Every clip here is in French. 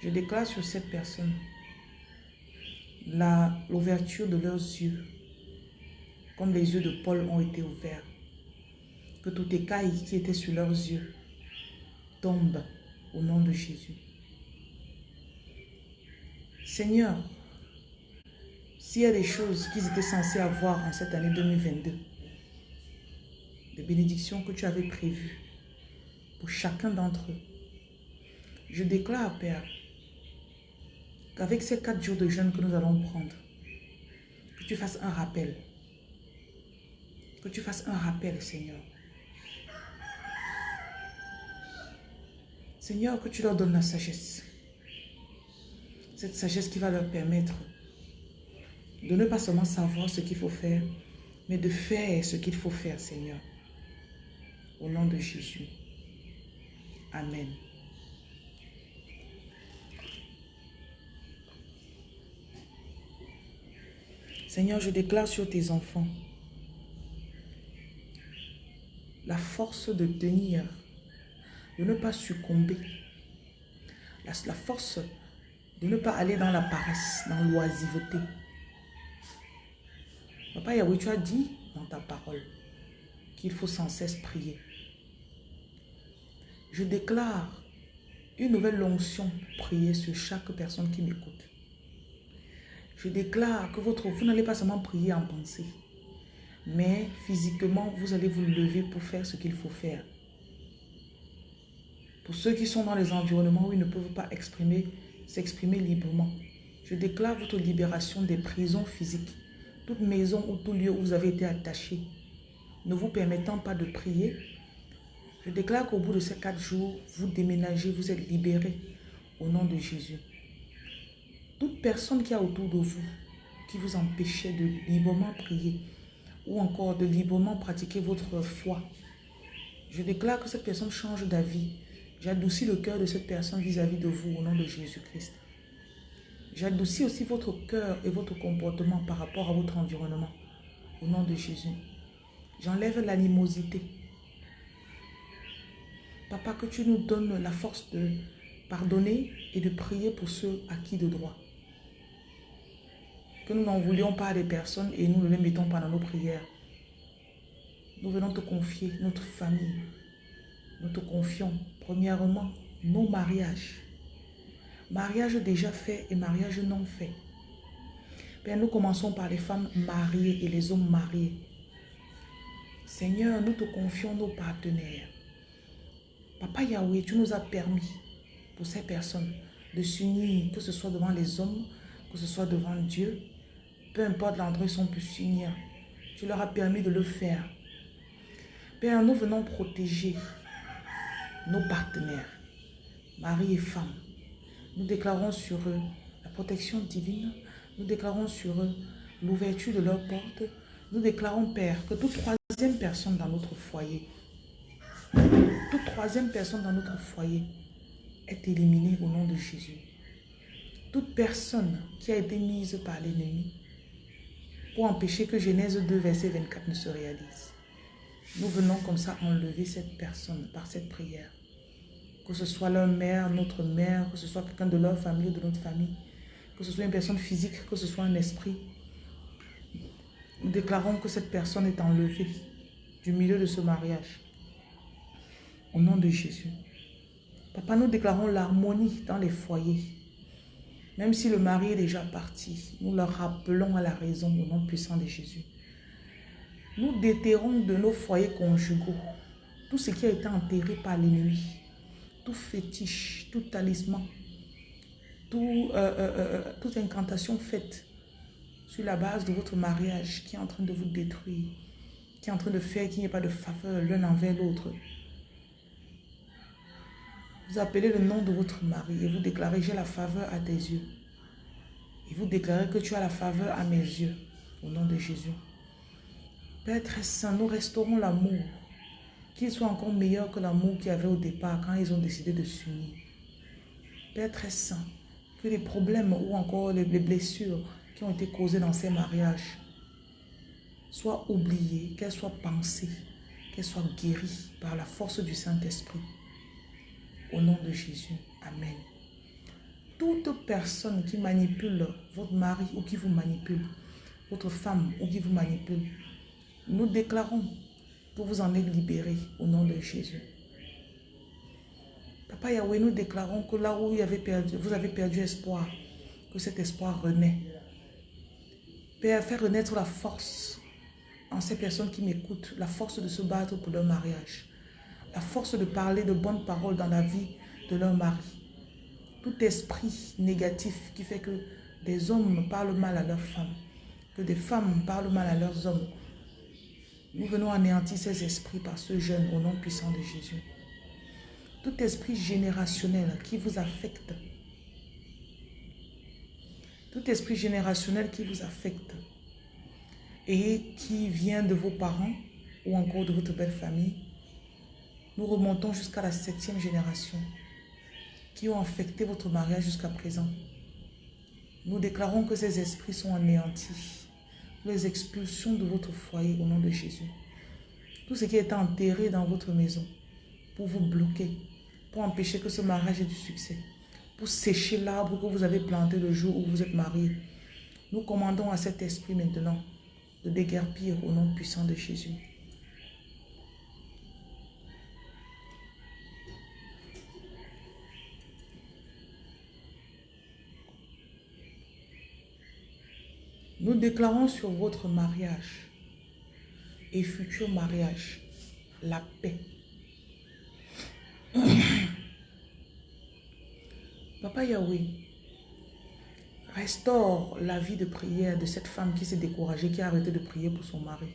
Je déclare sur cette personne l'ouverture de leurs yeux, comme les yeux de Paul ont été ouverts. Que tout écaille qui était sur leurs yeux tombe au nom de Jésus. Seigneur, s'il y a des choses qu'ils étaient censés avoir en cette année 2022, des bénédictions que tu avais prévues pour chacun d'entre eux, je déclare, Père, qu'avec ces quatre jours de jeûne que nous allons prendre, que tu fasses un rappel. Que tu fasses un rappel, Seigneur. Seigneur, que tu leur donnes la sagesse. Cette sagesse qui va leur permettre de ne pas seulement savoir ce qu'il faut faire, mais de faire ce qu'il faut faire, Seigneur. Au nom de Jésus. Amen. Seigneur, je déclare sur tes enfants la force de tenir, de ne pas succomber, la, force de ne pas aller dans la paresse, dans l'oisiveté. Papa Yahweh, tu as dit dans ta parole qu'il faut sans cesse prier. Je déclare une nouvelle onction prier sur chaque personne qui m'écoute. Je déclare que votre, vous n'allez pas seulement prier en pensée, mais physiquement, vous allez vous lever pour faire ce qu'il faut faire. Pour ceux qui sont dans les environnements où ils ne peuvent pas exprimer, s'exprimer librement, je déclare votre libération des prisons physiques, toute maison ou tout lieu où vous avez été attaché, ne vous permettant pas de prier. Je déclare qu'au bout de ces quatre jours, vous déménagez, vous êtes libérés au nom de Jésus. Toute personne qui a autour de vous, qui vous empêchait de librement prier ou encore de librement pratiquer votre foi, je déclare que cette personne change d'avis. J'adoucis le cœur de cette personne vis-à-vis -vis de vous au nom de Jésus-Christ. J'adoucis aussi votre cœur et votre comportement par rapport à votre environnement au nom de Jésus. J'enlève l'animosité. Papa, que tu nous donnes la force de pardonner et de prier pour ceux à qui de droit que nous n'en voulions pas des personnes et nous ne les mettons pas dans nos prières. Nous venons te confier notre famille. Nous te confions, premièrement, nos mariages. Mariage déjà fait et mariage non fait. Père, nous commençons par les femmes mariées et les hommes mariés. Seigneur, nous te confions nos partenaires. Papa Yahweh, tu nous as permis pour ces personnes de s'unir, que ce soit devant les hommes, que ce soit devant Dieu, peu importe l'endroit où ils sont pu s'unir. Tu leur as permis de le faire. Père, nous venons protéger nos partenaires, mari et femme. Nous déclarons sur eux la protection divine. Nous déclarons sur eux l'ouverture de leurs portes. Nous déclarons, Père, que toute troisième personne dans notre foyer, toute troisième personne dans notre foyer est éliminée au nom de Jésus. Toute personne qui a été mise par l'ennemi pour empêcher que Genèse 2, verset 24 ne se réalise. Nous venons comme ça enlever cette personne par cette prière. Que ce soit leur mère, notre mère, que ce soit quelqu'un de leur famille ou de notre famille, que ce soit une personne physique, que ce soit un esprit. Nous déclarons que cette personne est enlevée du milieu de ce mariage. Au nom de Jésus. Papa, nous déclarons l'harmonie dans les foyers. Même si le mari est déjà parti, nous le rappelons à la raison au nom puissant de Jésus. Nous déterrons de nos foyers conjugaux tout ce qui a été enterré par l'ennemi, tout fétiche, tout talisman, euh, euh, euh, toute incantation faite sur la base de votre mariage qui est en train de vous détruire, qui est en train de faire qu'il n'y ait pas de faveur l'un envers l'autre. Vous appelez le nom de votre mari et vous déclarez, j'ai la faveur à tes yeux. Et vous déclarez que tu as la faveur à mes yeux, au nom de Jésus. Père très saint, nous restaurons l'amour, qu'il soit encore meilleur que l'amour qu'il y avait au départ quand ils ont décidé de s'unir. Père très saint, que les problèmes ou encore les blessures qui ont été causées dans ces mariages soient oubliées, qu'elles soient pensées, qu'elles soient guéries par la force du Saint-Esprit. Au nom de Jésus. Amen. toute personne qui manipule votre mari ou qui vous manipule, votre femme ou qui vous manipule, nous déclarons que vous en êtes libérés au nom de Jésus. Papa Yahweh, nous déclarons que là où vous avez perdu, vous avez perdu espoir, que cet espoir renaît. Père, fais renaître la force en ces personnes qui m'écoutent, la force de se battre pour leur mariage, la force de parler de bonnes paroles dans la vie de leur mari. Tout esprit négatif qui fait que des hommes parlent mal à leurs femmes, que des femmes parlent mal à leurs hommes. Nous venons anéantir ces esprits par ce jeûne au nom puissant de Jésus. Tout esprit générationnel qui vous affecte, tout esprit générationnel qui vous affecte et qui vient de vos parents ou encore de votre belle famille, nous remontons jusqu'à la septième génération qui ont affecté votre mariage jusqu'à présent. Nous déclarons que ces esprits sont anéantis. les expulsions de votre foyer au nom de Jésus. Tout ce qui est enterré dans votre maison pour vous bloquer, pour empêcher que ce mariage ait du succès, pour sécher l'arbre que vous avez planté le jour où vous êtes marié. Nous commandons à cet esprit maintenant de déguerpir au nom puissant de Jésus. Nous déclarons sur votre mariage et futur mariage la paix. Papa Yahweh, restaure la vie de prière de cette femme qui s'est découragée, qui a arrêté de prier pour son mari.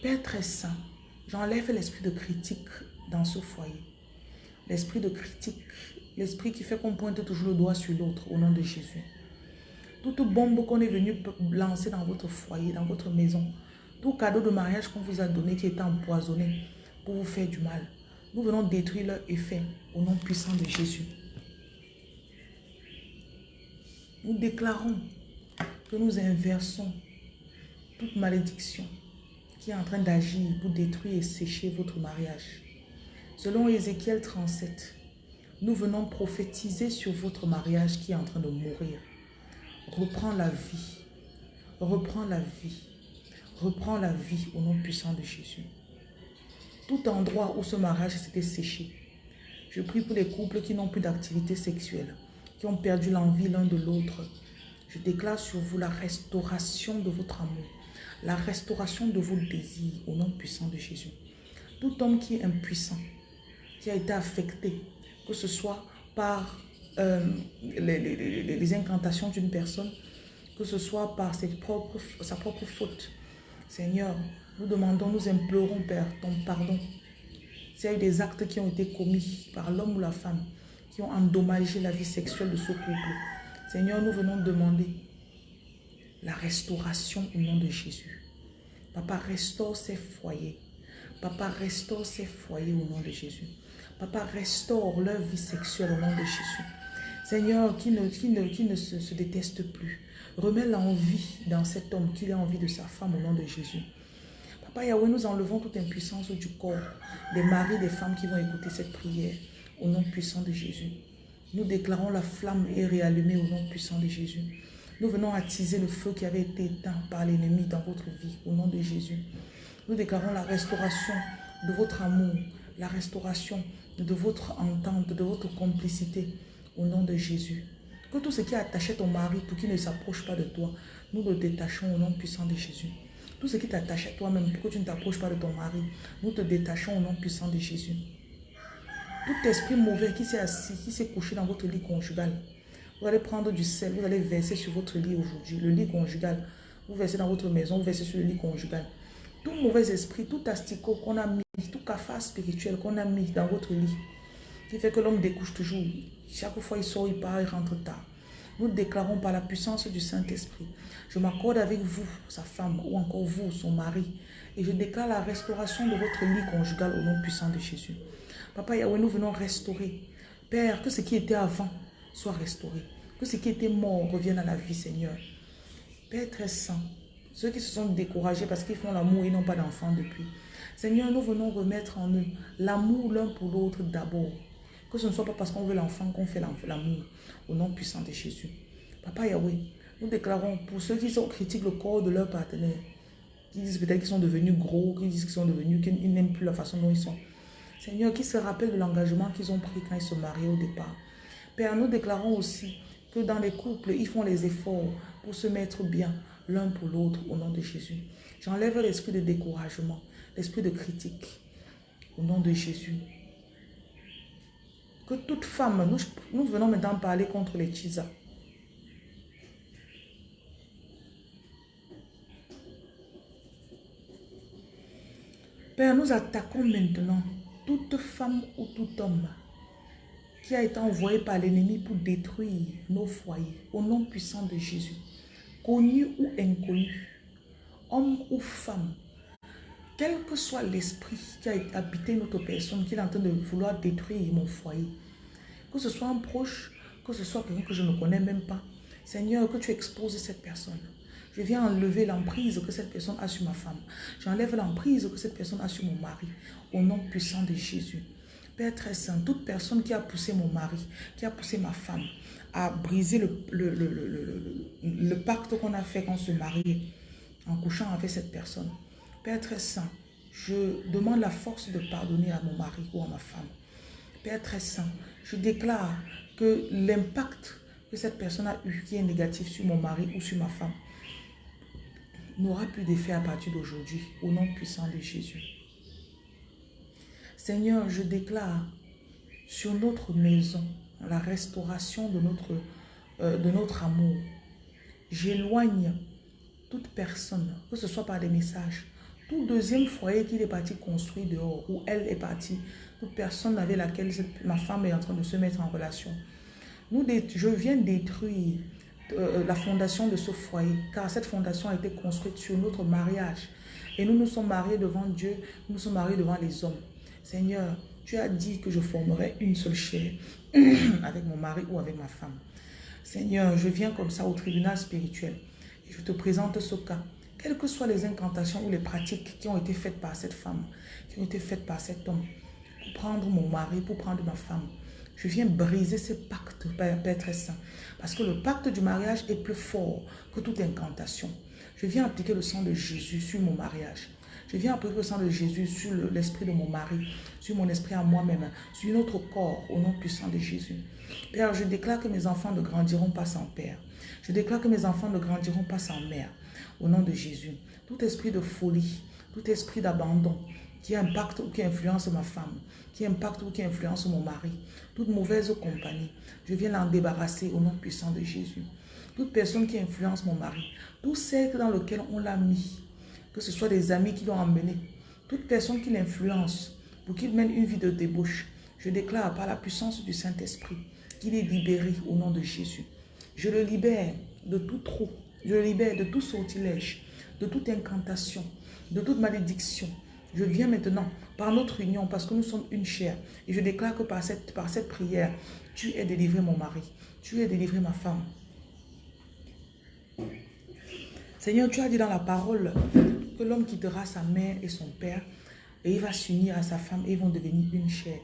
Père très saint, j'enlève l'esprit de critique dans ce foyer. L'esprit de critique, l'esprit qui fait qu'on pointe toujours le doigt sur l'autre au nom de Jésus toute bombe qu'on est venu lancer dans votre foyer, dans votre maison, tout cadeau de mariage qu'on vous a donné qui était empoisonné pour vous faire du mal. Nous venons détruire leur effet au nom puissant de Jésus. Nous déclarons que nous inversons toute malédiction qui est en train d'agir pour détruire et sécher votre mariage. Selon Ézéchiel 37, nous venons prophétiser sur votre mariage qui est en train de mourir. Reprends la vie. Reprends la vie. Reprends la vie au nom puissant de Jésus. Tout endroit où ce mariage s'était séché. Je prie pour les couples qui n'ont plus d'activité sexuelle, qui ont perdu l'envie l'un de l'autre. Je déclare sur vous la restauration de votre amour, la restauration de vos désirs au nom puissant de Jésus. Tout homme qui est impuissant, qui a été affecté, que ce soit par euh, les, incantations d'une personne, que ce soit par sa propre faute. Seigneur, nous demandons, nous implorons, Père, ton pardon. S'il y a des actes qui ont été commis par l'homme ou la femme, qui ont endommagé la vie sexuelle de ce couple, Seigneur, nous venons demander la restauration au nom de Jésus. Papa, restaure ces foyers. Papa, restaure ces foyers au nom de Jésus. Papa, restaure leur vie sexuelle au nom de Jésus. Seigneur, qui ne, se, déteste plus. Remets l'envie dans cet homme, qu'il ait envie de sa femme au nom de Jésus. Papa Yahweh, nous enlevons toute impuissance du corps des maris, des femmes qui vont écouter cette prière au nom puissant de Jésus. Nous déclarons la flamme est réallumée au nom puissant de Jésus. Nous venons attiser le feu qui avait été éteint par l'ennemi dans votre vie au nom de Jésus. Nous déclarons la restauration de votre amour, la restauration de votre entente, de votre complicité au nom de Jésus. Que tout ce qui attachait ton mari pour qu'il ne s'approche pas de toi, nous le détachons au nom puissant de Jésus. Tout ce qui t'attache à toi-même pour que tu ne t'approches pas de ton mari, nous te détachons au nom puissant de Jésus. Tout esprit mauvais qui s'est assis, qui s'est couché dans votre lit conjugal, vous allez prendre du sel, vous allez verser sur votre lit aujourd'hui, le lit conjugal. Vous versez dans votre maison, vous versez sur le lit conjugal. Tout mauvais esprit, tout asticot qu'on a mis, tout cafard spirituel qu'on a mis dans votre lit, qui fait que l'homme découche toujours, chaque fois il sort, il part, il rentre tard. Nous déclarons par la puissance du Saint-Esprit. Je m'accorde avec vous, sa femme, ou encore vous, son mari. Et je déclare la restauration de votre lit conjugal au nom puissant de Jésus. Papa Yahweh, nous venons restaurer. Père, que ce qui était avant soit restauré. Que ce qui était mort revienne à la vie, Seigneur. Père très saint, ceux qui se sont découragés parce qu'ils font l'amour et n'ont pas d'enfants depuis. Seigneur, nous venons remettre en eux l'amour l'un pour l'autre d'abord Que ce ne soit pas parce qu'on veut l'enfant qu'on fait l'amour. Au nom puissant de Jésus. Papa Yahweh, nous déclarons pour ceux qui sont, critiquent le corps de leur partenaire, qui disent peut-être qu'ils sont devenus gros, qui disent qu'ils sont devenus, qu'ils n'aiment plus la façon dont ils sont. Seigneur, qui se rappellent de l'engagement qu'ils ont pris quand ils se mariaient au départ. Père, nous déclarons aussi que dans les couples, ils font les efforts pour se mettre bien l'un pour l'autre au nom de Jésus. J'enlève l'esprit de découragement, l'esprit de critique au nom de Jésus. Toute femme, nous, nous venons maintenant parler contre les tisa. Père, nous attaquons maintenant toute femme ou tout homme qui a été envoyé par l'ennemi pour détruire nos foyers, au nom puissant de Jésus, connu ou inconnu, homme ou femme, quel que soit l'esprit qui a habité notre personne, qui est en train de vouloir détruire mon foyer, que ce soit un proche, que ce soit quelqu'un que je ne connais même pas, Seigneur, que tu exposes cette personne. Je viens enlever l'emprise que cette personne a sur ma femme. J'enlève l'emprise que cette personne a sur mon mari. Au nom puissant de Jésus. Père très saint, toute personne qui a poussé mon mari, qui a poussé ma femme, à briser le, le, pacte qu'on a fait quand on se mariait, en couchant avec cette personne. Père très saint, je demande la force de pardonner à mon mari ou à ma femme. Père très saint, je déclare que l'impact que cette personne a eu qui est négatif sur mon mari ou sur ma femme n'aura plus d'effet à partir d'aujourd'hui, au nom puissant de Jésus. Seigneur, je déclare sur notre maison la restauration de notre, euh, de notre amour. J'éloigne toute personne, que ce soit par des messages, tout deuxième foyer qu'il est parti construire dehors, ou elle est partie, personne avec laquelle ma femme est en train de se mettre en relation. Nous, je viens détruire euh, la fondation de ce foyer, car cette fondation a été construite sur notre mariage. Et nous nous sommes mariés devant Dieu, nous nous sommes mariés devant les hommes. Seigneur, tu as dit que je formerai une seule chair avec mon mari ou avec ma femme. Seigneur, je viens comme ça au tribunal spirituel et je te présente ce cas. Quelles que soient les incantations ou les pratiques qui ont été faites par cette femme, qui ont été faites par cet homme, pour prendre mon mari, pour prendre ma femme, je viens briser ce pacte, Père, très saint. Parce que le pacte du mariage est plus fort que toute incantation. Je viens appliquer le sang de Jésus sur mon mariage. Je viens appliquer le sang de Jésus sur l'esprit de mon mari, sur mon esprit à moi-même, sur notre corps, au nom puissant de Jésus. Père, je déclare que mes enfants ne grandiront pas sans Père. Je déclare que mes enfants ne grandiront pas sans mère, au nom de Jésus. Tout esprit de folie, tout esprit d'abandon, qui impacte ou qui influence ma femme, qui impacte ou qui influence mon mari, toute mauvaise compagnie, je viens l'en débarrasser au nom puissant de Jésus. Toute personne qui influence mon mari, tout cercle dans lequel on l'a mis, que ce soit des amis qui l'ont emmené, toute personne qui l'influence. Pour qu'il mène une vie de débauche, je déclare par la puissance du Saint-Esprit qu'il est libéré au nom de Jésus. Je le libère de tout trou, je le libère de tout sortilège, de toute incantation, de toute malédiction, je viens maintenant par notre union, parce que nous sommes une chair. Et je déclare que par cette, prière, tu es délivré mon mari. Tu es délivré ma femme. Seigneur, tu as dit dans la parole que l'homme quittera sa mère et son père et il va s'unir à sa femme et ils vont devenir une chair.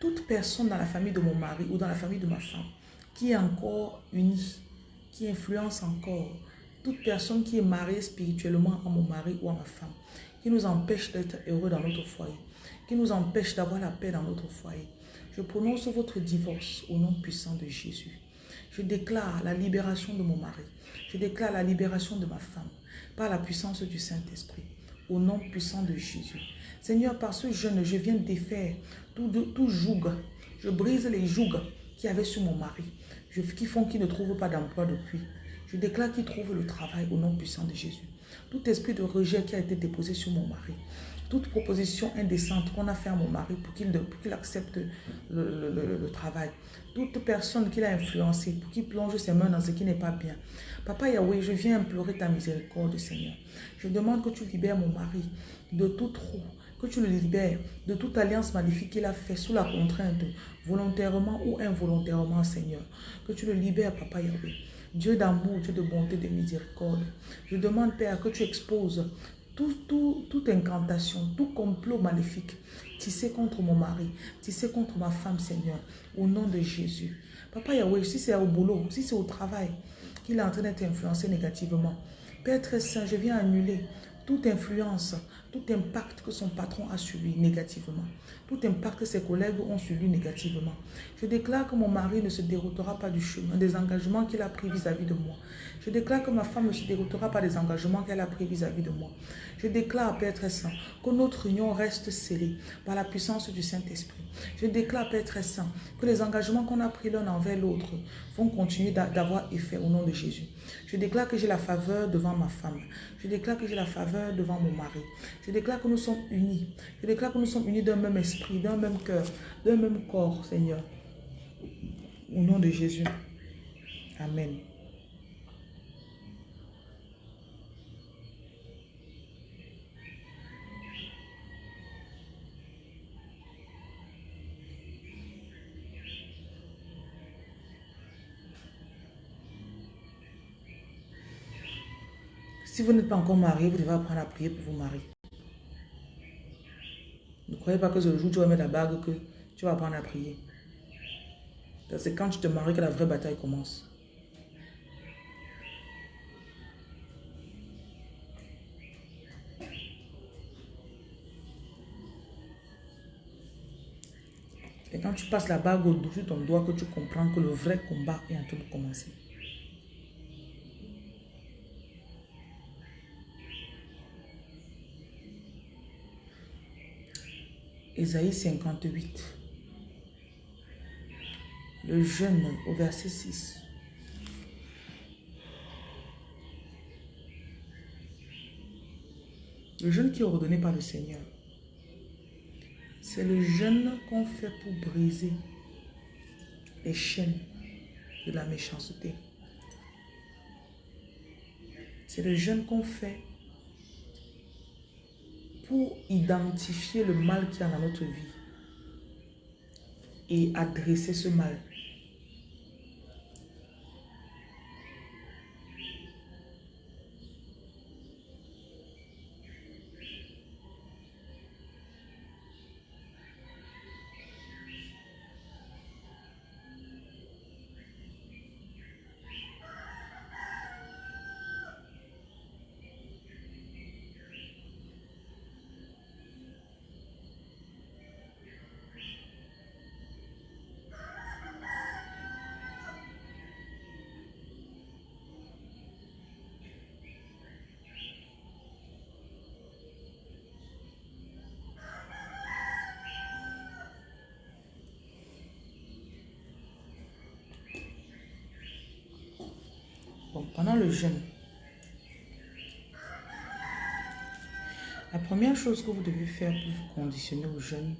Toute personne dans la famille de mon mari ou dans la famille de ma femme qui est encore unie, qui influence encore, toute personne qui est mariée spirituellement à mon mari ou à ma femme, qui nous empêche d'être heureux dans notre foyer, qui nous empêche d'avoir la paix dans notre foyer. Je prononce votre divorce au nom puissant de Jésus. Je déclare la libération de mon mari. Je déclare la libération de ma femme par la puissance du Saint-Esprit. Au nom puissant de Jésus. Seigneur, par ce jeûne, je viens défaire tout, tout joug. Je brise les jougs qui avaient sur mon mari, qui font qu'il ne trouve pas d'emploi depuis. Je déclare qu'il trouve le travail au nom puissant de Jésus tout esprit de rejet qui a été déposé sur mon mari, toute proposition indécente qu'on a fait à mon mari pour qu'il accepte le, travail, toute personne qui l'a influencé pour qu'il plonge ses mains dans ce qui n'est pas bien. Papa Yahweh, je viens implorer ta miséricorde, Seigneur. Je demande que tu libères mon mari de tout trou, que tu le libères de toute alliance maléfique qu'il a fait sous la contrainte, volontairement ou involontairement, Seigneur. Que tu le libères, Papa Yahweh. Dieu d'amour, Dieu de bonté, de miséricorde. Je demande, Père, que tu exposes tout, toute incantation, tout complot maléfique tisser contre mon mari, tisser contre ma femme, Seigneur, au nom de Jésus. Papa Yahweh, si c'est au boulot, si c'est au travail qu'il est en train d'être influencé négativement, Père très saint, je viens annuler toute influence, tout impact que son patron a sur lui négativement, tout impact que ses collègues ont sur lui négativement. Je déclare que mon mari ne se déroutera pas du chemin, des engagements qu'il a pris vis-à-vis de moi. Je déclare que ma femme ne se déroutera pas des engagements qu'elle a pris vis-à-vie de moi. Je déclare, Père très saint, que notre union reste scellée par la puissance du Saint-Esprit. Je déclare, Père très saint, que les engagements qu'on a pris l'un envers l'autre vont continuer d'avoir effet au nom de Jésus. Je déclare que j'ai la faveur devant ma femme. Je déclare que j'ai la faveur devant mon mari. Je déclare que nous sommes unis. Je déclare que nous sommes unis d'un même esprit, d'un même cœur, d'un même corps, Seigneur. Au nom de Jésus. Amen. Si vous n'êtes pas encore marié, vous devez apprendre à prier pour vous marier. Ne croyez pas que ce jour où tu vas mettre la bague que tu vas apprendre à prier. C'est quand tu te maries que la vraie bataille commence. Et quand tu passes la bague au-dessus de ton doigt, que tu comprends que le vrai combat est en train de commencer. Ésaïe 58. Le jeûne au verset 6. Le jeûne qui est ordonné par le Seigneur. C'est le jeûne qu'on fait pour briser les chaînes de la méchanceté. C'est le jeûne qu'on fait pour identifier le mal qui y a dans notre vie et adresser ce mal. Pendant le jeûne, la première chose que vous devez faire pour vous conditionner au jeûne,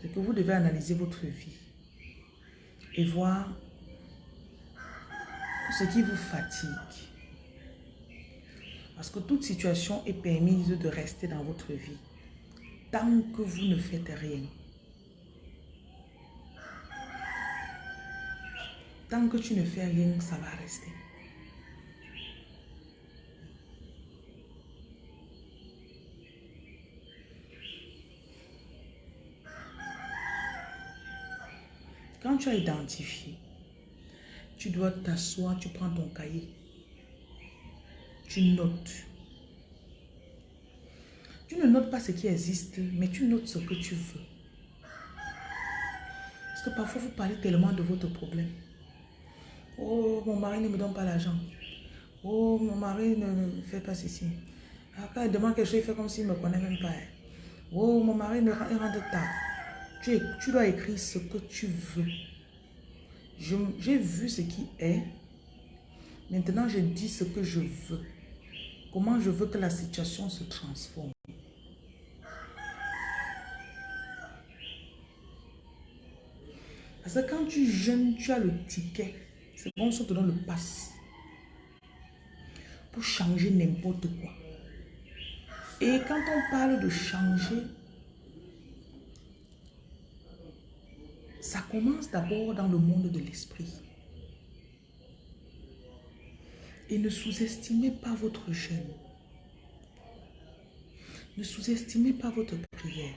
c'est que vous devez analyser votre vie et voir ce qui vous fatigue. Parce que toute situation est permise de rester dans votre vie tant que vous ne faites rien. Tant que tu ne fais rien, ça va rester. Quand tu as identifié, tu dois t'asseoir, tu prends ton cahier, tu notes. Tu ne notes pas ce qui existe, mais tu notes ce que tu veux. Parce que parfois, vous parlez tellement de votre problème. Oh, mon mari ne me donne pas l'argent. Oh, mon mari ne fait pas ceci. Après, il demande quelque chose, il fait comme s'il ne me connaît même pas. Oh, mon mari ne rentre tard. Tu, dois écrire ce que tu veux. J'ai vu ce qui est. Maintenant, je dis ce que je veux. Comment je veux que la situation se transforme? Parce que quand tu jeûnes, tu as le ticket. C'est bon, ça te donne le passe. Pour changer n'importe quoi. Et quand on parle de changer, Ça commence d'abord dans le monde de l'esprit. Et ne sous-estimez pas votre jeûne. Ne sous-estimez pas votre prière.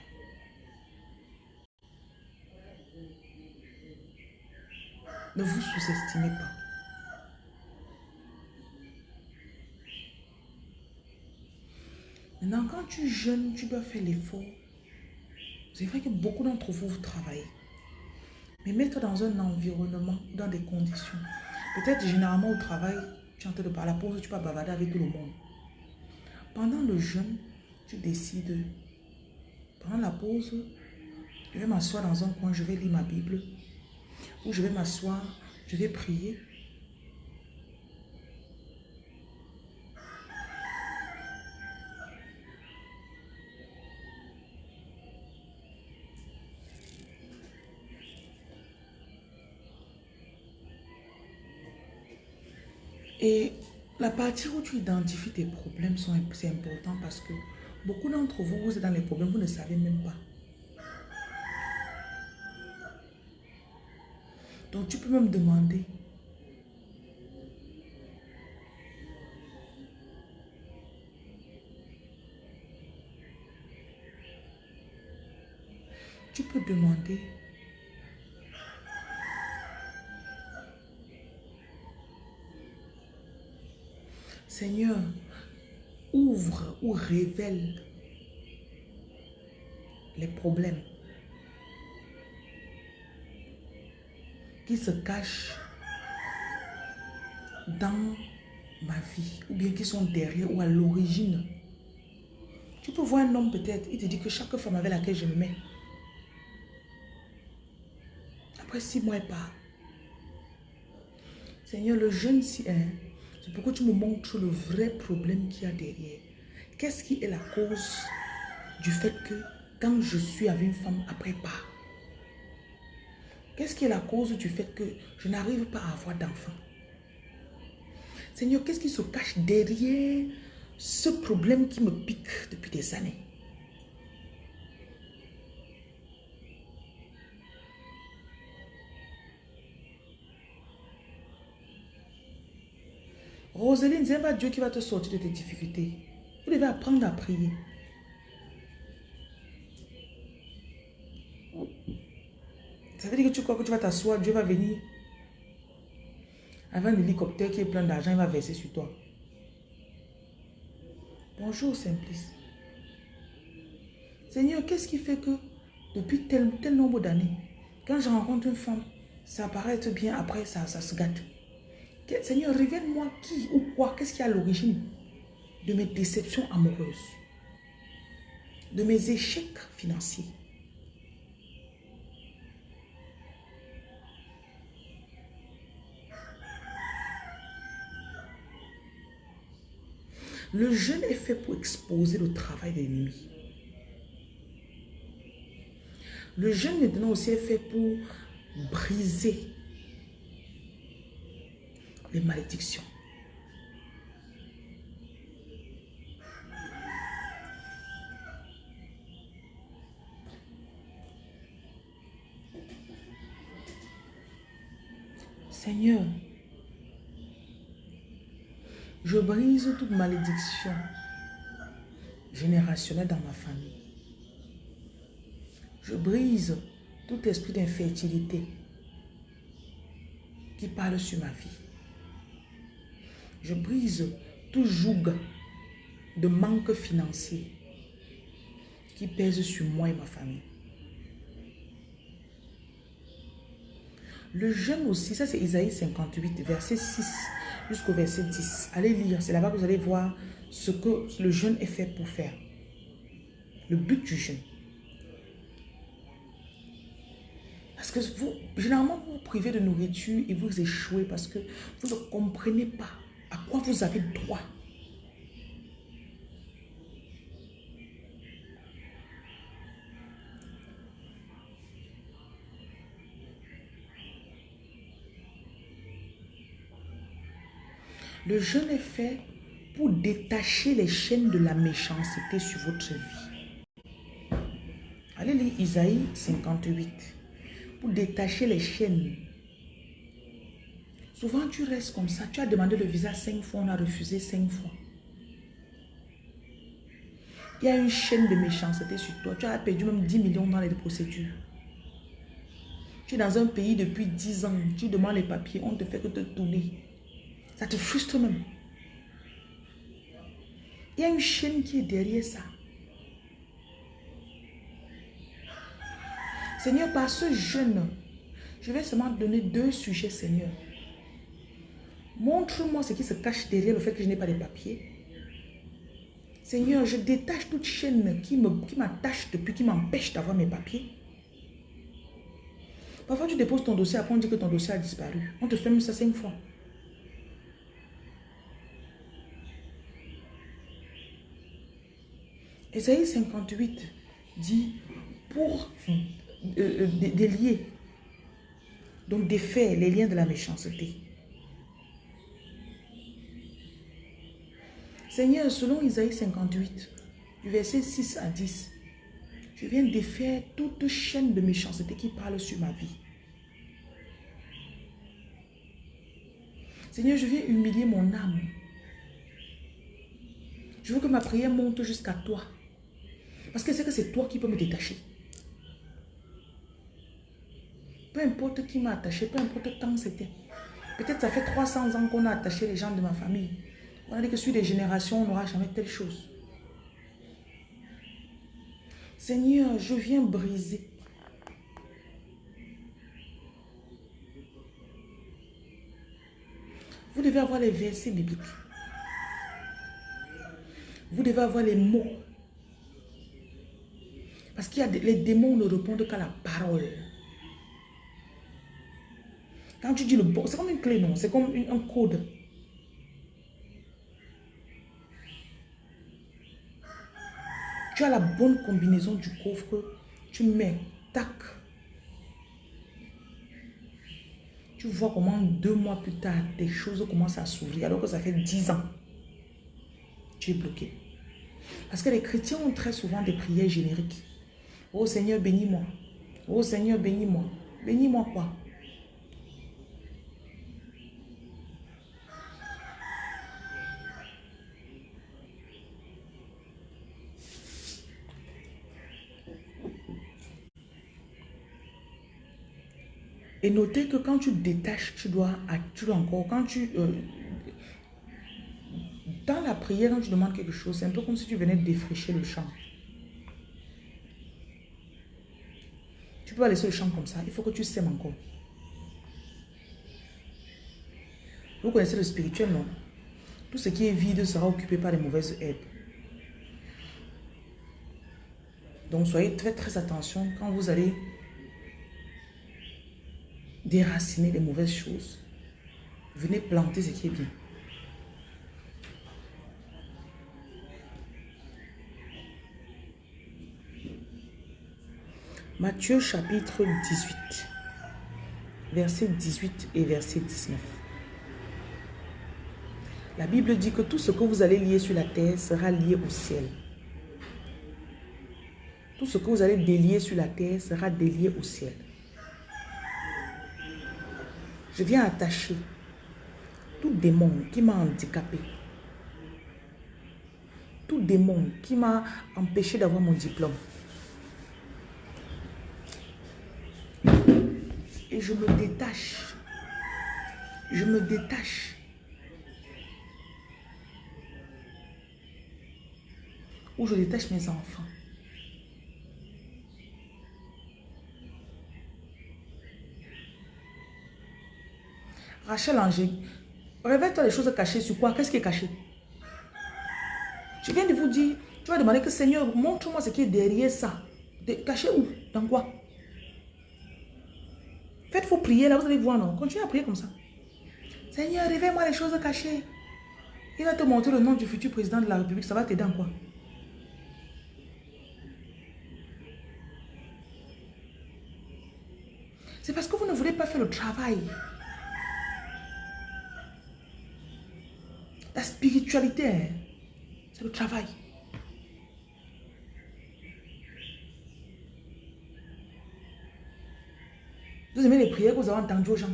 Ne vous sous-estimez pas. Maintenant, quand tu jeûnes, tu dois faire l'effort. C'est vrai que beaucoup d'entre vous, vous travaillez. Mais mets-toi dans un environnement, dans des conditions. Peut-être généralement au travail, tu es en train de parler, la pause, tu vas bavarder avec tout le monde. Pendant le jeûne, tu décides, pendant la pause, je vais m'asseoir dans un coin, je vais lire ma Bible. Ou je vais m'asseoir, je vais prier. Et la partie où tu identifies tes problèmes, c'est important parce que beaucoup d'entre vous, vous êtes dans les problèmes, vous ne savez même pas. Donc tu peux même demander. Tu peux demander Seigneur, ouvre ou révèle les problèmes qui se cachent dans ma vie ou bien qui sont derrière ou à l'origine. Tu peux voir un homme peut-être, il te dit que chaque femme avec laquelle je me mets, après six mois, elle part. Seigneur, le jeune si hein, c'est pourquoi tu me montres le vrai problème qu'il y a derrière. Qu'est-ce qui est la cause du fait que quand je suis avec une femme, après pas? Qu'est-ce qui est la cause du fait que je n'arrive pas à avoir d'enfant? Seigneur, qu'est-ce qui se cache derrière ce problème qui me pique depuis des années? Roseline, c'est pas Dieu qui va te sortir de tes difficultés. Vous devez apprendre à prier. Ça veut dire que tu crois que tu vas t'asseoir, Dieu va venir. Avec un hélicoptère qui est plein d'argent, il va verser sur toi. Bonjour, Simplice. Seigneur, qu'est-ce qui fait que depuis tel, tel nombre d'années, quand je rencontre une femme, ça paraît être bien, après ça, ça se gâte. Seigneur, révèle-moi qui ou quoi, qu'est-ce qui est à l'origine de mes déceptions amoureuses, de mes échecs financiers. Le jeûne est fait pour exposer le travail de l'ennemi. Le jeûne maintenant aussi fait pour briser Seigneur, je brise toute malédiction générationnelle dans ma famille. Je brise tout esprit d'infertilité qui parle sur ma vie. Je brise tout joug de manque financier qui pèse sur moi et ma famille. Le jeûne aussi, ça c'est Isaïe 58, verset 6 jusqu'au verset 10. Allez lire, c'est là-bas que vous allez voir ce que le jeûne est fait pour faire. Le but du jeûne. Parce que vous, généralement, vous vous privez de nourriture et vous échouez parce que vous ne comprenez pas à quoi vous avez droit? Le jeûne est fait pour détacher les chaînes de la méchanceté sur votre vie. Allez lire Isaïe 58. Pour détacher les chaînes Souvent, tu restes comme ça. Tu as demandé le visa cinq fois, on a refusé cinq fois. Il y a une chaîne de méchanceté sur toi. Tu as perdu même 10 millions dans les procédures. Tu es dans un pays depuis 10 ans, tu demandes les papiers, on te fait que te tourner. Ça te frustre même. Il y a une chaîne qui est derrière ça. Seigneur, par ce jeûne, je vais seulement donner deux sujets, Seigneur. Montre-moi ce qui se cache derrière le fait que je n'ai pas de papiers. Seigneur, je détache toute chaîne qui m'attache qui depuis, qui m'empêche d'avoir mes papiers. Parfois, tu déposes ton dossier, après on dit que ton dossier a disparu. On te fait même ça cinq fois. Esaïe 58 dit pour euh, euh, délier, donc défaire les liens de la méchanceté. Seigneur, selon Isaïe 58, du verset 6 à 10, je viens défaire toute chaîne de méchanceté qui parle sur ma vie. Seigneur, je viens humilier mon âme. Je veux que ma prière monte jusqu'à toi. Parce que c'est que c'est toi qui peux me détacher. Peu importe qui m'a attaché, peu importe quand c'était. Peut-être ça fait 300 ans qu'on a attaché les gens de ma famille. Dit que sur des générations, on n'aura jamais telle chose. Seigneur, je viens briser. Vous devez avoir les versets bibliques. Vous devez avoir les mots. Parce qu'il y a les démons ne répondent qu'à la parole. Quand tu dis le bon, c'est comme une clé, non? C'est comme un code. Tu la bonne combinaison du coffre, tu mets, tac. Tu vois comment deux mois plus tard, des choses commencent à s'ouvrir alors que ça fait dix ans. Tu es bloqué. Parce que les chrétiens ont très souvent des prières génériques. Oh Seigneur, bénis-moi. Oh Seigneur, bénis-moi. Bénis-moi quoi? Et notez que quand tu détaches, tu dois, tu encore, quand tu... Euh, dans la prière, quand tu demandes quelque chose, c'est un peu comme si tu venais défricher le champ. Tu peux laisser le champ comme ça. Il faut que tu sèmes encore. Vous connaissez le spirituel, non? Tout ce qui est vide sera occupé par les mauvaises herbes. Donc, soyez très, très attention quand vous allez déraciner les mauvaises choses. Venez planter ce qui est bien. Matthieu chapitre 18, verset 18 et verset 19. La Bible dit que tout ce que vous allez lier sur la terre sera lié au ciel. Tout ce que vous allez délier sur la terre sera délié au ciel. Je viens attacher tout démon qui m'a handicapé. Tout démon qui m'a empêché d'avoir mon diplôme. Et je me détache. Je me détache. Ou je détache mes enfants. Rachel Angers, révèle-toi les choses cachées sur quoi? Qu'est-ce qui est caché? Je viens de vous dire, tu vas demander que Seigneur, montre-moi ce qui est derrière ça. caché où? Dans quoi? Faites vos prières là, vous allez voir, non? Continuez à prier comme ça. Seigneur, révèle-moi les choses cachées. Il va te montrer le nom du futur président de la République. Ça va t'aider en quoi? C'est parce que vous ne voulez pas faire le travail. La spiritualité, hein, c'est le travail. Vous aimez les prières que vous avez entendues aux gens.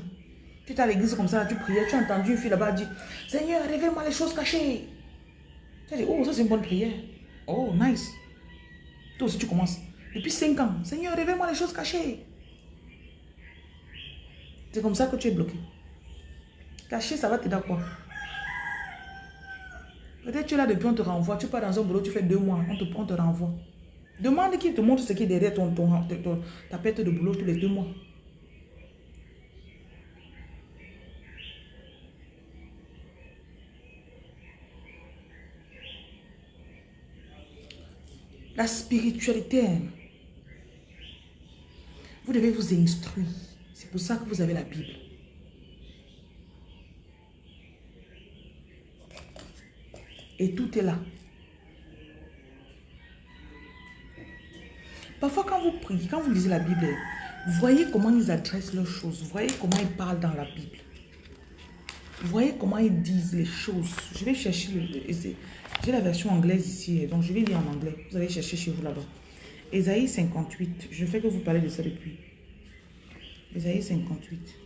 Tu es à l'église comme ça, tu priais, tu as entendu une fille là-bas dire Seigneur, révèle-moi les choses cachées. Tu as dit Oh, ça c'est une bonne prière. Oh, nice. Toi aussi, tu commences. Depuis 5 ans, Seigneur, révèle-moi les choses cachées. C'est comme ça que tu es bloqué. Cacher, ça va t'aider à quoi? Peut-être tu es là depuis, on te renvoie. Tu pars dans un boulot, tu fais deux mois, on te, on te renvoie. Demande qui te montre ce qui est derrière ton, ta perte de boulot tous les deux mois. La spiritualité, vous devez vous instruire. C'est pour ça que vous avez la Bible. Et tout est là. Parfois, quand vous priez, quand vous lisez la Bible, voyez comment ils adressent leurs choses. Voyez comment ils parlent dans la Bible. Voyez comment ils disent les choses. Je vais chercher, j'ai la version anglaise ici, donc je vais lire en anglais. Vous allez chercher chez vous là-bas. Ésaïe 58, je fais que vous parlez de ça depuis. Ésaïe 58.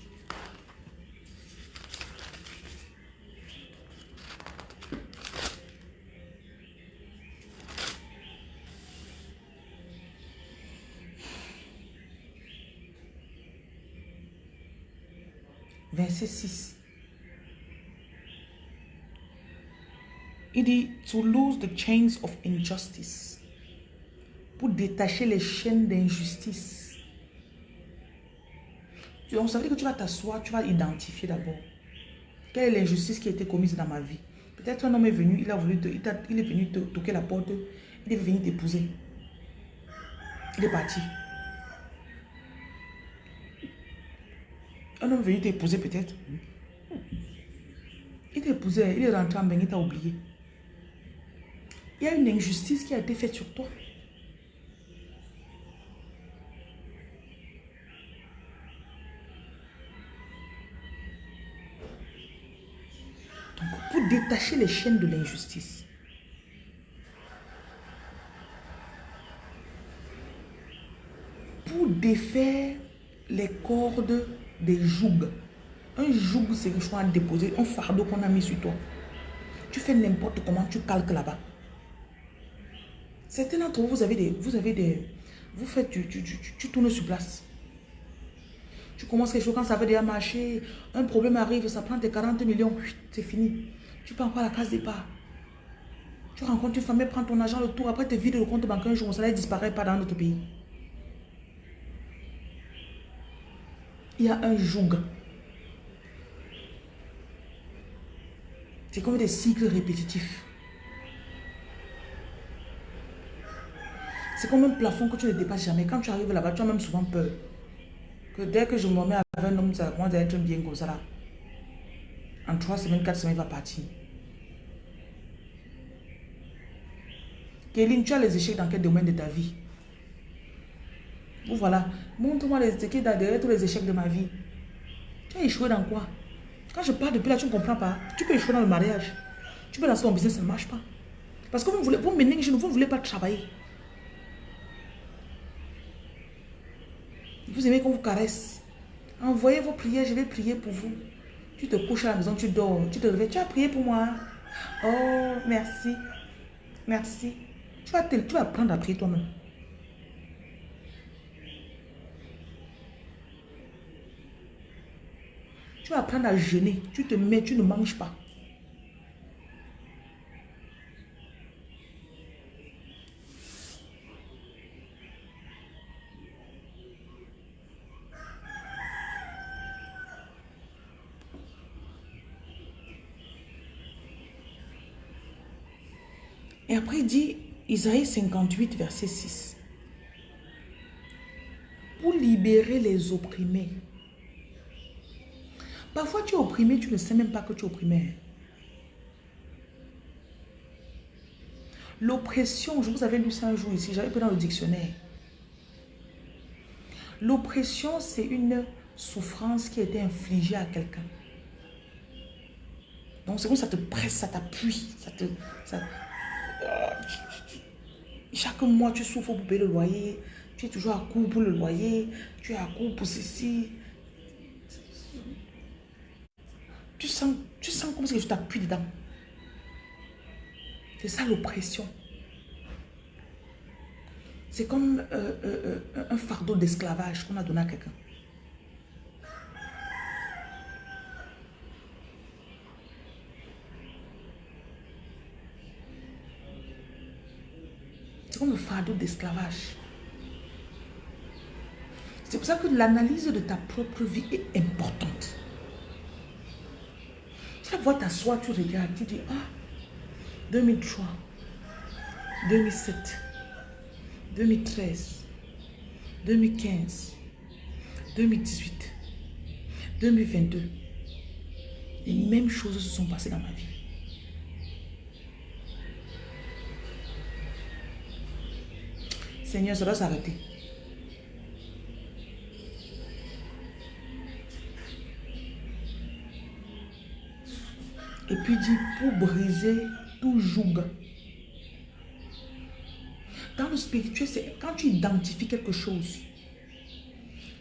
Verset 6. Il dit, to lose the chains of injustice. Pour détacher les chaînes d'injustice. Veut dire que tu vas t'asseoir, tu vas identifier d'abord. Quelle est l'injustice qui a été commise dans ma vie? Peut-être un homme est venu, il, a voulu il, il, est venu te toquer la porte, il est venu t'épouser. Il est parti. Un homme venu t'épouser peut-être? Il t'a épousé, il est rentré en bain, il t'a oublié. Il y a une injustice qui a été faite sur toi. Donc, pour détacher les chaînes de l'injustice, pour défaire les cordes des jougs. Un joug, c'est que je à déposer, un fardeau qu'on a mis sur toi. Tu fais n'importe comment, tu calques là-bas. Certains d'entre vous, vous avez des... Vous avez des... Vous faites... Tu, tu, tu, tu tournes sur place. Tu commences quelque chose quand ça veut déjà marcher. Un problème arrive, ça prend tes 40 millions. C'est fini. Tu peux encore à la case départ? Tu rencontres une femme, elle prend ton argent le tour. Après, tu vides le compte bancaire un jour. Ça ne disparaît pas dans notre pays. Il y a un joug. C'est comme des cycles répétitifs. C'est comme un plafond que tu ne dépasses jamais. Quand tu arrives là-bas, tu as même souvent peur. Que dès que je me mets avec un homme, ça commence à être bien comme ça là. En trois semaines, quatre semaines, il va partir. Kéline, tu as les échecs dans quel domaine de ta vie? Voilà. Montre-moi les échecs derrière tous les échecs de ma vie. Tu as échoué dans quoi? Quand je parle depuis là, tu ne comprends pas. Tu peux échouer dans le mariage. Tu peux lancer ton business, ça ne marche pas. Parce que vous voulez, vous menez, vous ne voulez pas travailler. Vous aimez qu'on vous caresse. Envoyez vos prières, je vais prier pour vous. Tu te couches à la maison, tu dors, tu te réveilles, tu as prié pour moi. Oh, merci. Merci. Tu vas, tu vas apprendre à prier toi-même. Tu vas à jeûner. Tu te mets, tu ne manges pas. Et après, il dit, Isaïe 58, verset 6. Pour libérer les opprimés. Parfois, tu es opprimé, tu ne sais même pas que tu es opprimé. L'oppression, je vous avais lu ça un jour ici, j'avais pris dans le dictionnaire. L'oppression, c'est une souffrance qui a été infligée à quelqu'un. Donc, c'est comme ça te presse, ça t'appuie, ça te... Chaque mois, tu souffres pour payer le loyer. Tu es toujours à court pour le loyer. Tu es à court pour ceci. Tu sens, tu sens comme si tu t'appuies dedans. C'est ça l'oppression. C'est comme euh, euh, euh, un fardeau d'esclavage qu'on a donné à quelqu'un. C'est comme le fardeau d'esclavage. C'est pour ça que l'analyse de ta propre vie est importante. Chaque fois t'assois, tu regardes, tu dis, ah, 2003, 2007, 2013, 2015, 2018, 2022. Les mêmes choses se sont passées dans ma vie. Seigneur, ça doit s'arrêter. Et puis dit, pour briser tout joug. Dans le spirituel, c'est quand tu identifies quelque chose.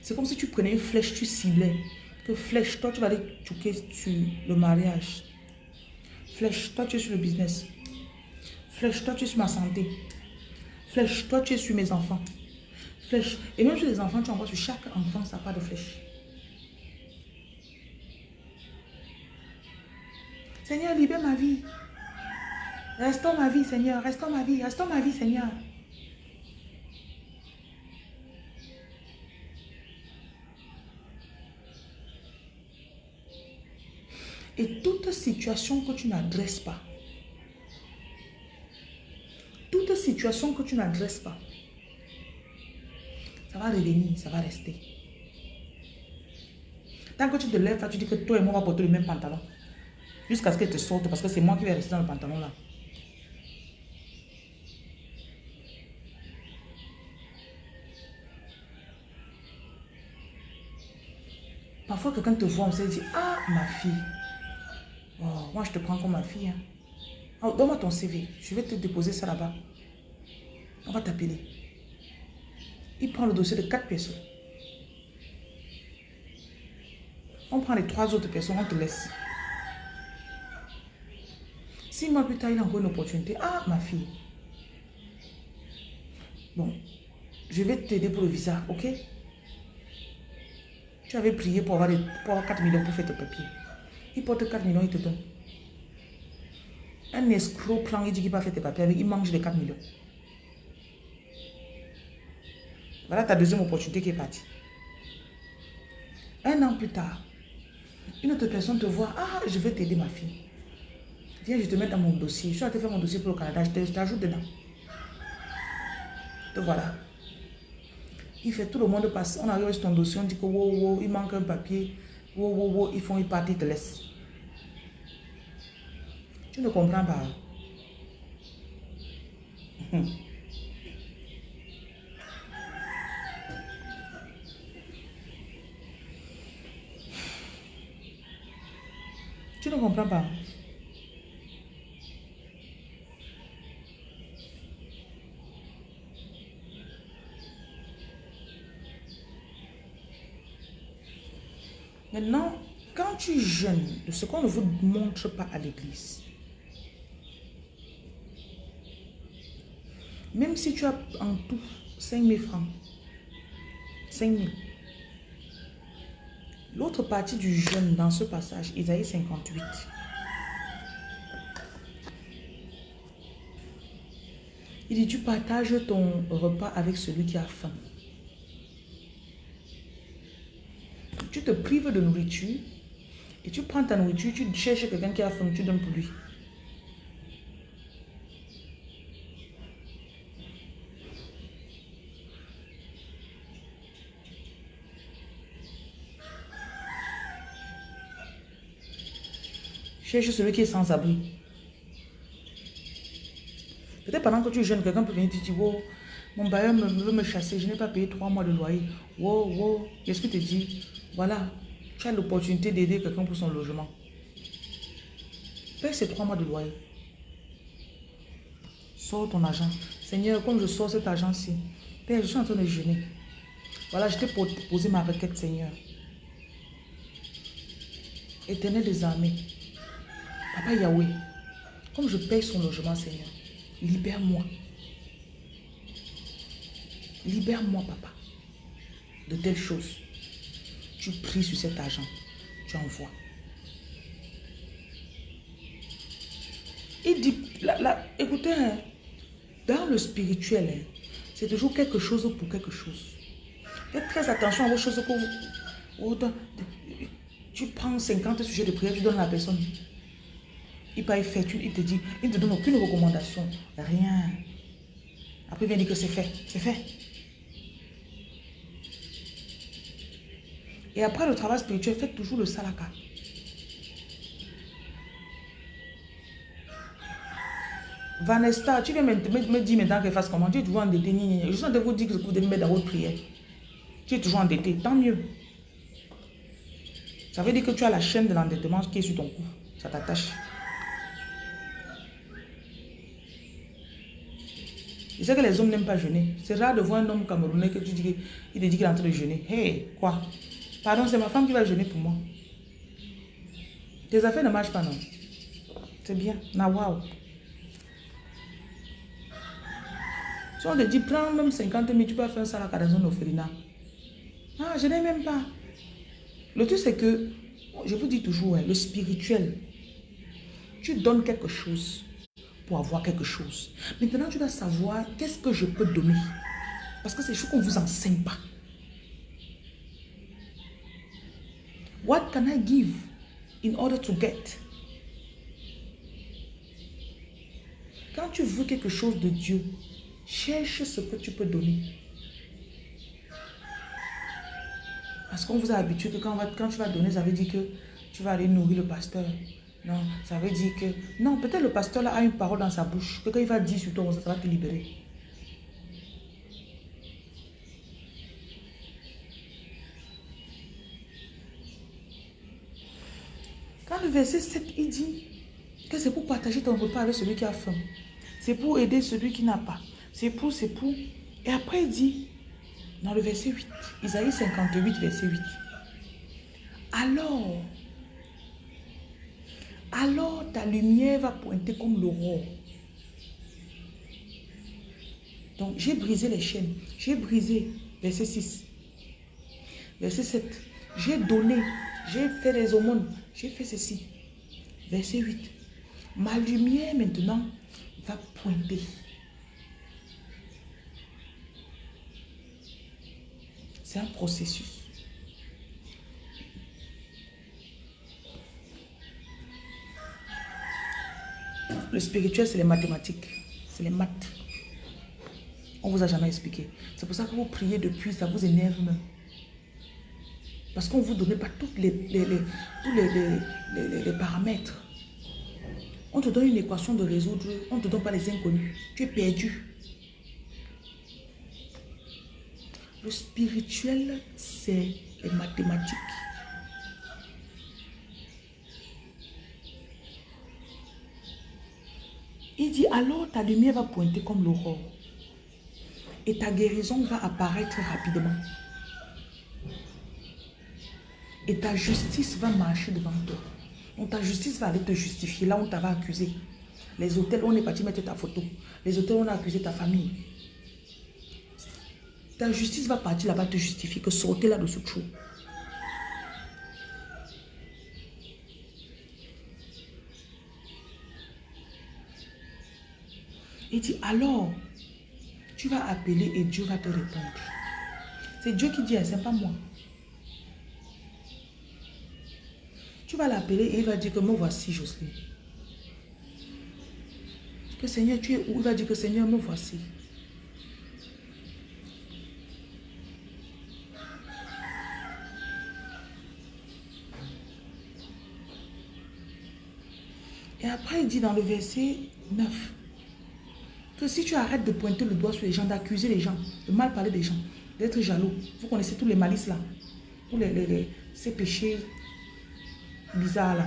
C'est comme si tu prenais une flèche, tu ciblais. Que flèche, toi tu vas aller choquer sur le mariage. Flèche, toi tu es sur le business. Flèche, toi tu es sur ma santé. Flèche, toi tu es sur mes enfants. Flèche. Et même sur les enfants, tu envoies sur chaque enfant sa part de flèche. Seigneur, libère ma vie. Restons ma vie, Seigneur. Restons ma vie. Restons ma vie, Seigneur. Et toute situation que tu n'adresses pas, toute situation que tu n'adresses pas, ça va revenir, ça va rester. Tant que tu te lèves, tu dis que toi et moi, on va porter le même pantalon. Jusqu'à ce qu'elle te sorte, parce que c'est moi qui vais rester dans le pantalon là. Parfois, quelqu'un te voit, on se dit, ah, ma fille. Oh, moi, je te prends comme ma fille. Hein. Oh, Donne-moi ton CV. Je vais te déposer ça là-bas. On va t'appeler. Il prend le dossier de quatre personnes. On prend les trois autres personnes, on te laisse. Six mois plus tard, il a encore une opportunité. Ah, ma fille. Bon, je vais t'aider pour le visa, ok? Tu avais prié pour avoir, pour avoir 4 millions pour faire tes papiers. Il porte 4 millions, il te donne. Un escroc prend, il dit qu'il va faire tes papiers il mange les 4 millions. Voilà ta deuxième opportunité qui est partie. Un an plus tard, une autre personne te voit, ah, je vais t'aider ma fille. Viens, je te mets dans mon dossier. Je suis te faire mon dossier pour le Canada, je t'ajoute dedans. Te voilà. Il fait tout le monde passer. On arrive sur ton dossier, on dit que wow, wow, il manque un papier. Wow, wow, wow, ils font, ils partent, ils te laissent. Tu ne comprends pas. Tu ne comprends pas. Maintenant, quand tu jeûnes de ce qu'on ne vous montre pas à l'église, même si tu as en tout 5 000 francs, 5 000, l'autre partie du jeûne dans ce passage, Isaïe 58, il dit, tu partages ton repas avec celui qui a faim. Tu te prives de nourriture et tu prends ta nourriture, tu cherches quelqu'un qui a faim, tu donnes pour lui. Cherche celui qui est sans abri. Peut-être pendant que tu jeûnes, quelqu'un peut venir te dire, oh, mon bailleur veut me chasser, je n'ai pas payé trois mois de loyer. Wow, wow, qu'est-ce que tu dis voilà, tu as l'opportunité d'aider quelqu'un pour son logement. Paye ces trois mois de loyer. Sors ton argent. Seigneur, comme je sors cet argent-ci, Père, je suis en train de jeûner. Voilà, je t'ai posé ma requête, Seigneur. Éternel des armées, Papa Yahweh, comme je paye son logement, Seigneur, libère-moi. Libère-moi, Papa, de telles choses tu pries sur cet argent, tu envoies. Il dit, écoutez, hein, Dans le spirituel, hein, c'est toujours quelque chose pour quelque chose. Faites très attention à vos choses que vous... Tu prends 50 sujets de prière, tu donnes à la personne. Il pas fait, il te dit, il ne te donne aucune recommandation. Rien. Après, il vient dire que c'est fait. C'est fait. Et après le travail spirituel, faites toujours le salaka. Vanessa, tu viens me, me, dire maintenant qu'elle fasse comment? Tu es toujours endetté. Je suis en train de vous dire que vous devez mettre dans votre prière. Tu es toujours endetté. Tant mieux. Ça veut dire que tu as la chaîne de l'endettement qui est sur ton cou. Ça t'attache. Je sais que les hommes n'aiment pas jeûner. C'est rare de voir un homme camerounais que tu dis qu'il te dit qu'il est en train de jeûner. Hé, quoi? Pardon, c'est ma femme qui va jeûner pour moi. Tes affaires ne marchent pas, non C'est bien. Na wow. Si on te dit, prends même 50 000, tu peux faire ça à la dans une Ah, je n'ai même pas. Le truc, c'est que, je vous dis toujours, hein, le spirituel, tu donnes quelque chose pour avoir quelque chose. Maintenant, tu dois savoir qu'est-ce que je peux donner. Parce que c'est chose qu'on ne vous enseigne pas. What can I give in order to get? Quand tu veux quelque chose de Dieu, cherche ce que tu peux donner. Parce qu'on vous a habitué que quand, tu vas donner, ça veut dire que tu vas aller nourrir le pasteur. Non, ça veut dire que... Non, peut-être le pasteur a une parole dans sa bouche. Que quand il va dire sur toi, ça va te libérer. Quand le verset 7, il dit que c'est pour partager ton repas avec celui qui a faim. C'est pour aider celui qui n'a pas. C'est pour, c'est pour. Et après, il dit, dans le verset 8, Isaïe 58, verset 8. Alors, alors ta lumière va pointer comme l'aurore. Donc, j'ai brisé les chaînes. J'ai brisé, verset 6. Verset 7. J'ai donné, j'ai fait les aumônes, j'ai fait ceci. Verset 8. Ma lumière maintenant va pointer. C'est un processus. Le spirituel, c'est les mathématiques. C'est les maths. On vous a jamais expliqué. C'est pour ça que vous priez depuis, ça vous énerve Parce qu'on ne vous donne pas toutes les, tous les, les, paramètres. On te donne une équation de résoudre, on ne te donne pas les inconnus. Tu es perdu. Le spirituel, c'est les mathématiques. Il dit, alors ta lumière va pointer comme l'aurore. Et ta guérison va apparaître rapidement. Et ta justice va marcher devant toi. Donc ta justice va aller te justifier là où on t'avait accusé. Les hôtels, on est parti mettre ta photo. Les hôtels, on a accusé ta famille. Ta justice va partir là-bas te justifier que sortez là de ce trou. Il dit, alors, tu vas appeler et Dieu va te répondre. C'est Dieu qui dit, hein, c'est pas moi. Tu vas l'appeler et il va dire que me voici, Jocelyne. Que Seigneur, tu es où? Il va dire que Seigneur, me voici. Et après, il dit dans le verset 9, que si tu arrêtes de pointer le doigt sur les gens, d'accuser les gens, de mal parler des gens, d'être jaloux, vous connaissez tous les malices là, tous les, ces péchés bizarres là.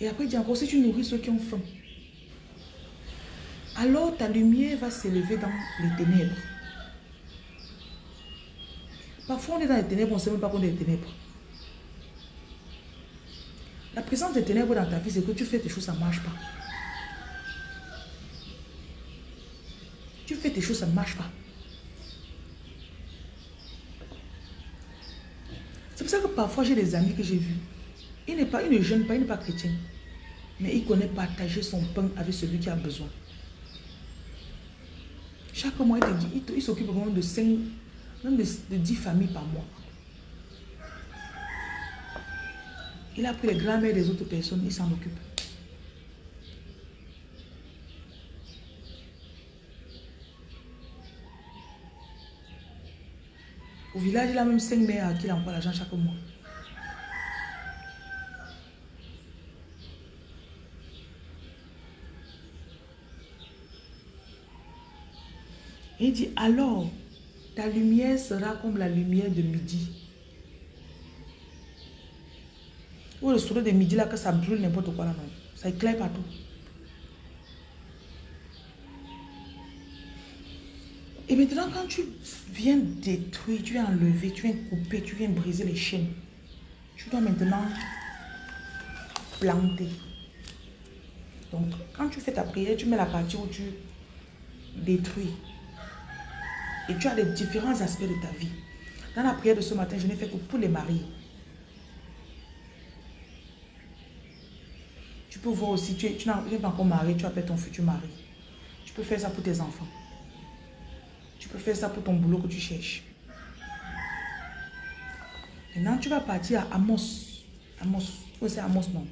Et après, il dit encore, si tu nourris ceux qui ont faim, alors ta lumière va s'élever dans les ténèbres. Parfois, on est dans les ténèbres, on ne sait même pas qu'on est dans les ténèbres. La présence des ténèbres dans ta vie, c'est que tu fais des choses, ça ne marche pas. Choses, ça ne marche pas. C'est pour ça que parfois j'ai des amis que j'ai vus. Il n'est pas, il ne jeûne pas, il n'est pas chrétien. Mais il connaît partager son pain avec celui qui a besoin. Chaque mois, il te dit, il, s'occupe vraiment de 5, même de, de 10 familles par mois. Il a pris les grands-mères des autres personnes, il s'en occupe. Au village, il a même 5 mères à qui il envoie l'argent chaque mois. Il dit, alors, ta lumière sera comme la lumière de midi. Ou le soleil de midi, là, que ça brûle n'importe quoi là, non. Ça éclaire partout. Et maintenant, quand tu viens détruire, tu viens enlever, tu viens couper, tu viens briser les chaînes, tu dois maintenant planter. Donc, quand tu fais ta prière, tu mets la partie où tu détruis. Et tu as les différents aspects de ta vie. Dans la prière de ce matin, je n'ai fait que pour les maris. Tu peux voir aussi, tu, n'es pas encore marié, tu appelles ton futur mari. Tu peux faire ça pour tes enfants. Tu peux faire ça pour ton boulot que tu cherches. Maintenant, tu vas partir à Amos. Amos. Où c'est Amos, non?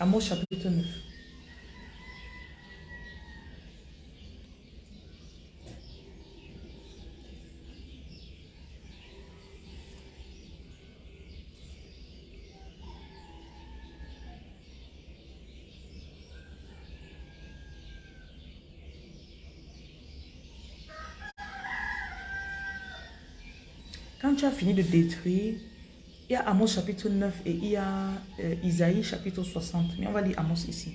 Amos chapitre 9. Quand tu fini de détruire, il y a Amos chapitre 9 et il y a euh, Isaïe chapitre 60. Mais on va lire Amos ici.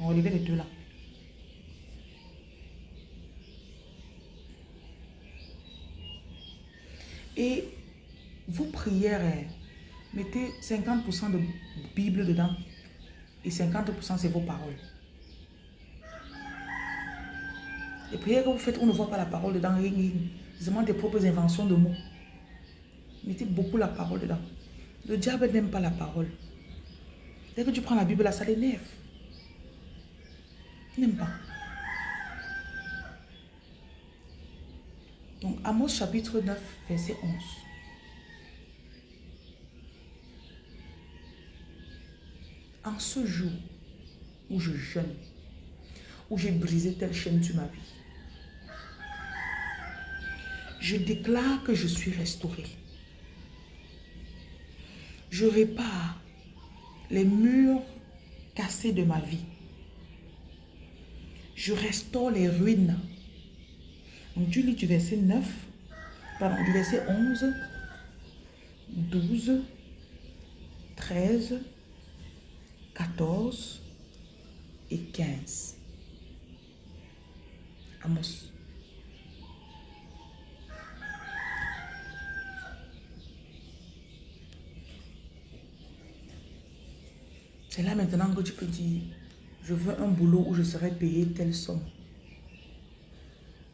On va lever les deux là. Et vos prières, hein, mettez 50% de Bible dedans et 50% c'est vos paroles. Les prières que vous faites, on ne voit pas la parole dedans, c'est vraiment des propres inventions de mots. Mettez beaucoup la parole dedans. Le diable n'aime pas la parole. Dès que tu prends la Bible là, ça l'énerve. Il n'aime pas. Donc, Amos chapitre 9, verset 11. En ce jour où je jeûne, où j'ai brisé telle chaîne sur ma vie, je déclare que je suis restauré. Je répare les murs cassés de ma vie. Je restaure les ruines. Donc tu lis du verset 9, pardon, du verset 11, 12, 13, 14 et 15. Amos. C'est là maintenant que tu peux dire, je veux un boulot où je serai payé telle somme.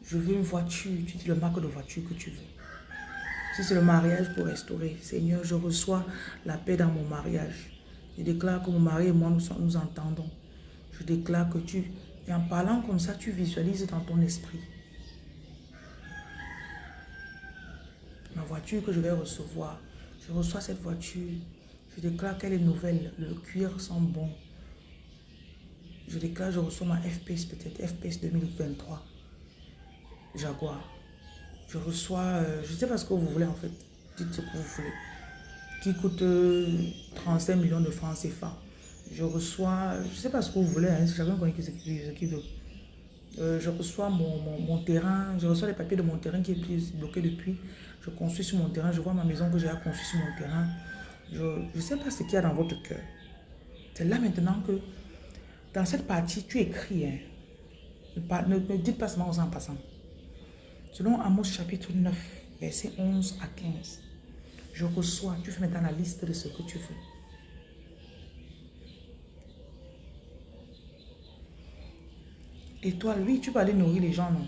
Je veux une voiture, tu dis le marque de voiture que tu veux. Si c'est le mariage pour restaurer, Seigneur, je reçois la paix dans mon mariage. Je déclare que mon mari et moi, nous, nous entendons. Je déclare que tu, et en parlant comme ça, tu visualises dans ton esprit. Ma voiture que je vais recevoir, je reçois cette voiture je déclare qu'elle est nouvelle. Le cuir sent bon. Je déclare, je reçois ma FPS peut-être, FPS 2023. Jaguar. Je reçois, euh, je ne sais pas ce que vous voulez en fait. Dites ce que vous voulez. Qui coûte 35 euh, millions de francs CFA. Je reçois, je ne sais pas ce que vous voulez, hein, chacun connaît ce qu'il veut. Euh, je reçois mon, mon, terrain, je reçois les papiers de mon terrain qui est bloqué depuis. Je construis sur mon terrain, je vois ma maison que j'ai construite sur mon terrain. Je ne sais pas ce qu'il y a dans votre cœur. C'est là maintenant que, dans cette partie, tu écris. Hein. Ne, dites pas seulement aux en passant. Selon Amos chapitre 9, verset 11 à 15, je reçois, tu fais maintenant la liste de ce que tu veux. Et toi, lui, tu peux aller nourrir les gens, non?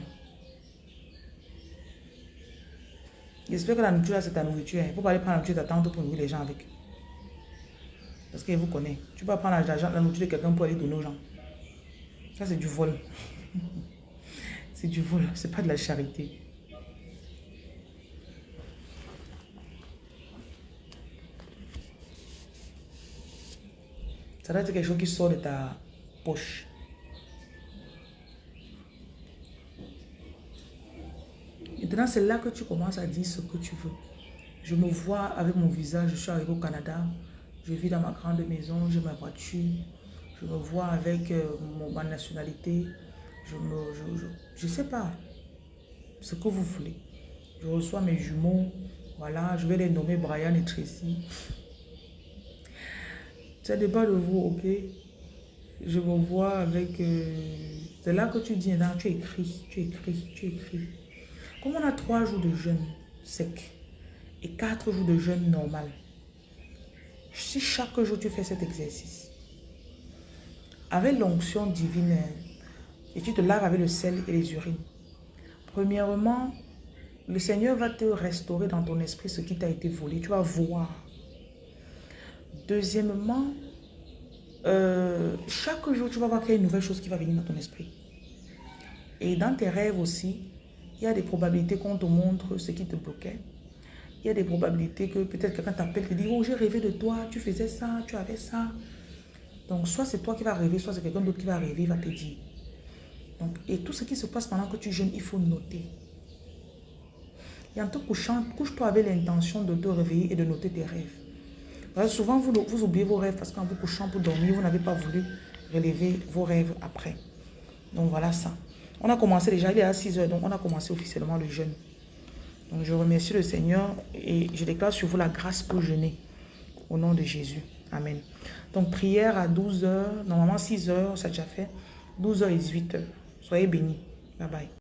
J'espère que la nourriture, c'est ta nourriture. Il ne faut pas aller prendre la nourriture tante pour nourrir les gens avec. Parce qu'elle vous connaît. Tu peux prendre la, la nourriture de quelqu'un pour aller donner aux gens. Ça, c'est du vol. c'est du vol. C'est pas de la charité. Ça doit être quelque chose qui sort de ta poche. Maintenant, c'est là que tu commences à dire ce que tu veux. Je me vois avec mon visage, je suis arrivé au Canada, je vis dans ma grande maison, j'ai ma voiture, je me vois avec euh, mon, ma nationalité, je ne je, je, sais pas ce que vous voulez. Je reçois mes jumeaux, voilà, je vais les nommer Brian et Tracy. Ça dépend de vous, ok? Je me vois avec... Euh, c'est là que tu dis, non, tu écris, tu écris, tu écris. Comme on a trois jours de jeûne sec et quatre jours de jeûne normal, si chaque jour tu fais cet exercice, avec l'onction divine, et tu te laves avec le sel et les urines, premièrement, le Seigneur va te restaurer dans ton esprit ce qui t'a été volé. Tu vas voir Deuxièmement, euh, chaque jour, tu vas voir qu'il y a une nouvelle chose qui va venir dans ton esprit. Et dans tes rêves aussi, il y a des probabilités qu'on te montre ce qui te bloquait. Il y a des probabilités que peut-être quelqu'un t'appelle, te dit, oh j'ai rêvé de toi, tu faisais ça, tu avais ça. Donc soit c'est toi qui vas rêver, soit c'est quelqu'un d'autre qui va rêver, va te dire. Donc, et tout ce qui se passe pendant que tu jeûnes, il faut noter. Et en te couchant, couche-toi avec l'intention de te réveiller et de noter tes rêves souvent, vous, vous oubliez vos rêves parce qu'en vous couchant pour dormir, vous n'avez pas voulu relever vos rêves après. Donc voilà ça. On a commencé déjà, il est à 6 heures, donc on a commencé officiellement le jeûne. Donc je remercie le Seigneur et je déclare sur vous la grâce pour jeûner. Au nom de Jésus. Amen. Donc prière à 12 heures, normalement 6 heures, ça a déjà fait. 12 h et 18 heures. Soyez bénis. Bye bye.